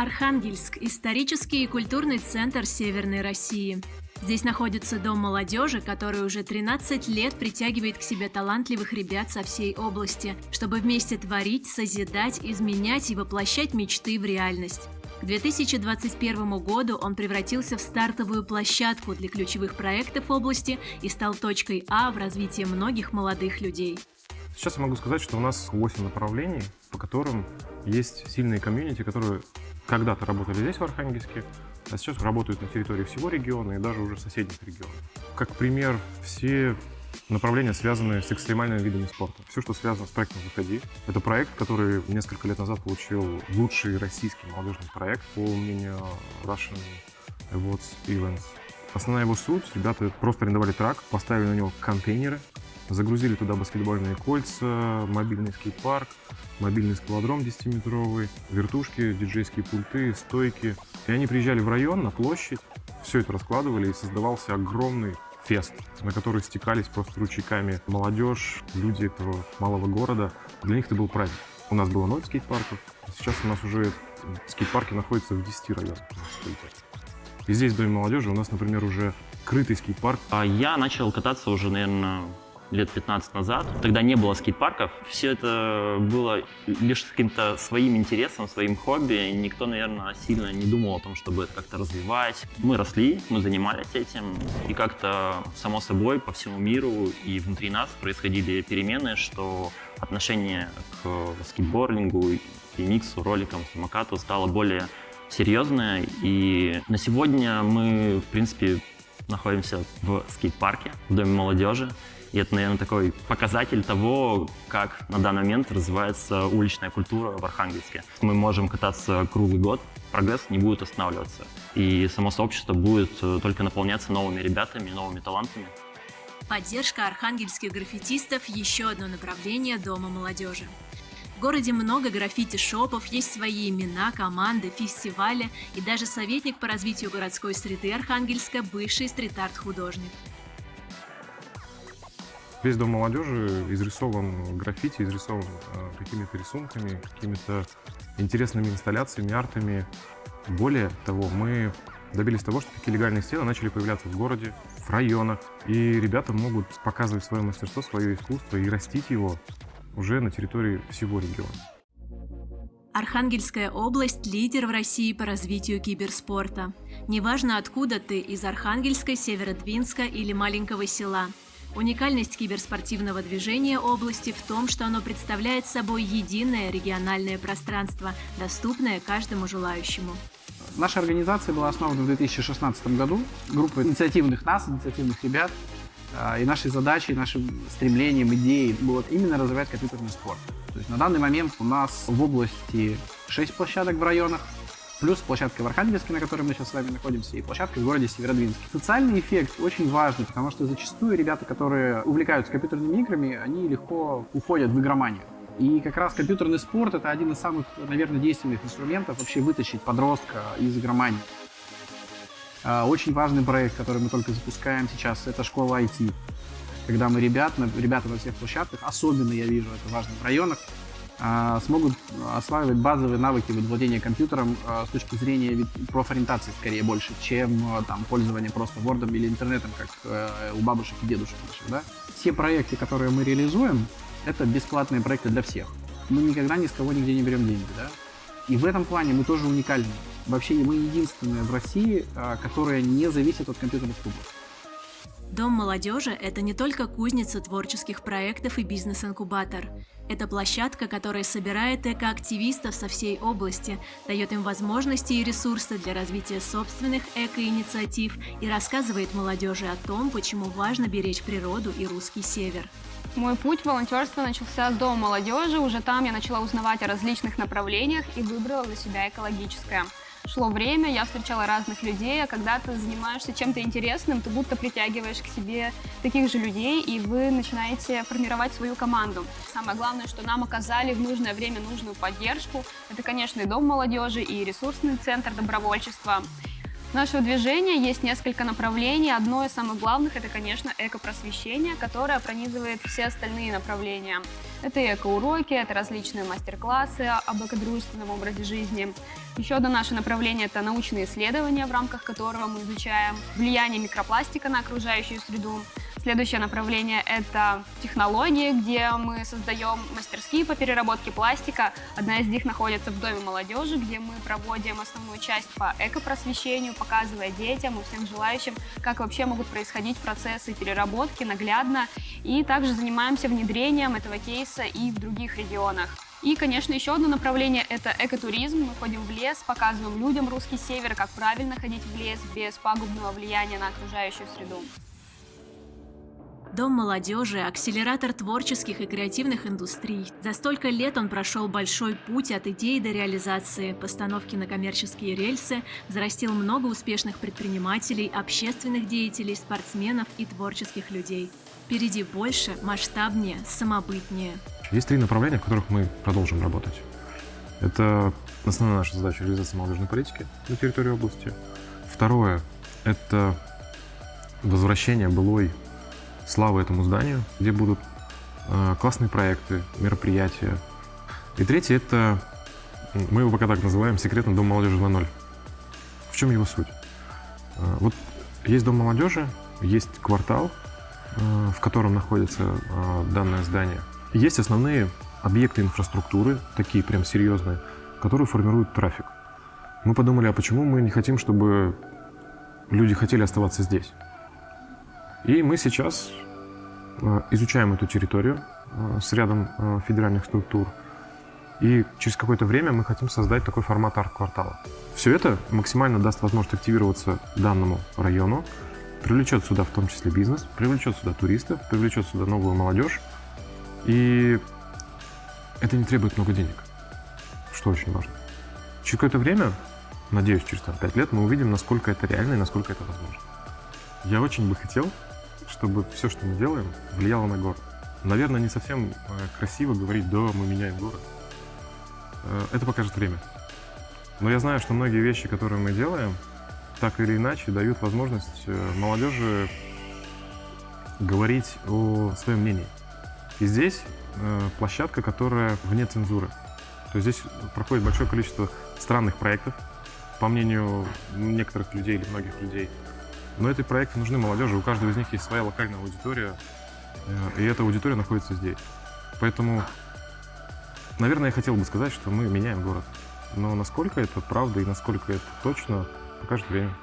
Архангельск – исторический и культурный центр Северной России. Здесь находится Дом молодежи, который уже 13 лет притягивает к себе талантливых ребят со всей области, чтобы вместе творить, созидать, изменять и воплощать мечты в реальность. К 2021 году он превратился в стартовую площадку для ключевых проектов области и стал точкой А в развитии многих молодых людей. Сейчас я могу сказать, что у нас 8 направлений, по которым есть сильные комьюнити, которые когда-то работали здесь, в Архангельске, а сейчас работают на территории всего региона и даже уже соседних регионов. Как пример, все направления, связанные с экстремальными видами спорта. Все, что связано с проектом «Выходи». Это проект, который несколько лет назад получил лучший российский молодежный проект, по мнению Russian Awards Events. Основная его суть, ребята просто арендовали трак, поставили на него контейнеры, загрузили туда баскетбольные кольца, мобильный скейт-парк, мобильный скалодром 10-метровый, вертушки, диджейские пульты, стойки. И они приезжали в район, на площадь, все это раскладывали, и создавался огромный фест, на который стекались просто ручейками молодежь, люди этого малого города. Для них это был праздник. У нас было ноль скейт-парков, а сейчас у нас уже скейт-парки находятся в 10 районах. И здесь в Доме молодежи у нас, например, уже крытый скейт-парк. А я начал кататься уже, наверное, лет 15 назад. Тогда не было скейт-парков. Все это было лишь каким-то своим интересом, своим хобби. Никто, наверное, сильно не думал о том, чтобы это как-то развивать. Мы росли, мы занимались этим. И как-то, само собой, по всему миру и внутри нас происходили перемены, что отношение к скейтбордингу, миксу, роликам, самокату стало более серьезное. И на сегодня мы, в принципе, находимся в скейт-парке, в Доме молодежи. И это, наверное, такой показатель того, как на данный момент развивается уличная культура в Архангельске. Мы можем кататься круглый год, прогресс не будет останавливаться. И само сообщество будет э, только наполняться новыми ребятами, новыми талантами. Поддержка архангельских граффитистов – еще одно направление Дома молодежи. В городе много граффити-шопов, есть свои имена, команды, фестивали и даже советник по развитию городской среды Архангельска – бывший стрит-арт-художник. Весь дом молодежи изрисован граффити, изрисован э, какими-то рисунками, какими-то интересными инсталляциями, артами. Более того, мы добились того, что такие легальные стены начали появляться в городе, в районах. И ребята могут показывать свое мастерство, свое искусство и растить его уже на территории всего региона. Архангельская область – лидер в России по развитию киберспорта. Неважно, откуда ты – из Архангельска, Северодвинска или маленького села – Уникальность киберспортивного движения области в том, что оно представляет собой единое региональное пространство, доступное каждому желающему. Наша организация была основана в 2016 году. Группа инициативных нас, инициативных ребят. А, и нашей задачей, нашим стремлением, идеей было именно развивать компьютерный спорт. То есть на данный момент у нас в области 6 площадок в районах, плюс площадка в Архангельске, на которой мы сейчас с вами находимся, и площадка в городе Северодвинске. Социальный эффект очень важный, потому что зачастую ребята, которые увлекаются компьютерными играми, они легко уходят в игроманию. И как раз компьютерный спорт – это один из самых, наверное, действенных инструментов вообще вытащить подростка из игромании. А, очень важный проект, который мы только запускаем сейчас, это школа IT. Когда мы ребят, ребята на всех площадках, особенно я вижу это в районах, а, смогут осваивать базовые навыки владения компьютером а, с точки зрения профориентации скорее больше, чем а, там, пользование просто Word или интернетом, как э, у бабушек и дедушек наших. Да? Все проекты, которые мы реализуем, это бесплатные проекты для всех. Мы никогда ни с кого нигде не берем деньги. Да? И в этом плане мы тоже уникальны. Вообще мы единственные в России, которая не зависит от компьютерных клубов. Дом молодежи – это не только кузница творческих проектов и бизнес-инкубатор. Это площадка, которая собирает экоактивистов со всей области, дает им возможности и ресурсы для развития собственных экоинициатив и рассказывает молодежи о том, почему важно беречь природу и русский север. Мой путь в волонтерство начался с Дома молодежи. Уже там я начала узнавать о различных направлениях и выбрала для себя экологическое шло время, я встречала разных людей, а когда ты занимаешься чем-то интересным, ты будто притягиваешь к себе таких же людей, и вы начинаете формировать свою команду. Самое главное, что нам оказали в нужное время нужную поддержку. Это, конечно, и Дом молодежи, и ресурсный центр добровольчества. Нашего движения есть несколько направлений. Одно из самых главных – это, конечно, экопросвещение, которое пронизывает все остальные направления. Это экоуроки, это различные мастер-классы об экодружественном образе жизни. Еще одно наше направление – это научные исследования, в рамках которого мы изучаем влияние микропластика на окружающую среду. Следующее направление – это технологии, где мы создаем мастерские по переработке пластика. Одна из них находится в Доме молодежи, где мы проводим основную часть по экопросвещению, показывая детям и всем желающим, как вообще могут происходить процессы переработки наглядно. И также занимаемся внедрением этого кейса и в других регионах. И, конечно, еще одно направление – это экотуризм. Мы ходим в лес, показываем людям русский север, как правильно ходить в лес без пагубного влияния на окружающую среду. Дом молодежи – акселератор творческих и креативных индустрий. За столько лет он прошел большой путь от идеи до реализации, постановки на коммерческие рельсы, зарастил много успешных предпринимателей, общественных деятелей, спортсменов и творческих людей. Впереди больше, масштабнее, самобытнее. Есть три направления, в которых мы продолжим работать. Это основная наша задача – реализация молодежной политики на территории области. Второе – это возвращение былой славы этому зданию, где будут э, классные проекты, мероприятия. И третье – это, мы его пока так называем, секретный дом молодежи 2.0. В чем его суть? Э, вот есть дом молодежи, есть квартал, э, в котором находится данное здание. Есть основные объекты инфраструктуры, такие прям серьезные, которые формируют трафик. Мы подумали, а почему мы не хотим, чтобы люди хотели оставаться здесь? И мы сейчас э, изучаем эту территорию э, с рядом э, федеральных структур. И через какое-то время мы хотим создать такой формат арт-квартала. Все это максимально даст возможность активироваться данному району, привлечет сюда в том числе бизнес, привлечет сюда туристов, привлечет сюда новую молодежь. И это не требует много денег, что очень важно. Через какое-то время, надеюсь, через там, 5 лет мы увидим, насколько это реально и насколько это возможно. Я очень бы хотел, чтобы все, что мы делаем, влияло на город. Наверное, не совсем э, красиво говорить «да, мы меняем город». Э, это покажет время. Но я знаю, что многие вещи, которые мы делаем, так или иначе дают возможность э, молодежи говорить о своем мнении. И здесь площадка, которая вне цензуры. То есть здесь проходит большое количество странных проектов, по мнению некоторых людей или многих людей, но эти проекты нужны молодежи, у каждого из них есть своя локальная аудитория, э, и эта аудитория находится здесь. Поэтому, наверное, я хотел бы сказать, что мы меняем город. Но насколько это правда и насколько это точно, покажет время.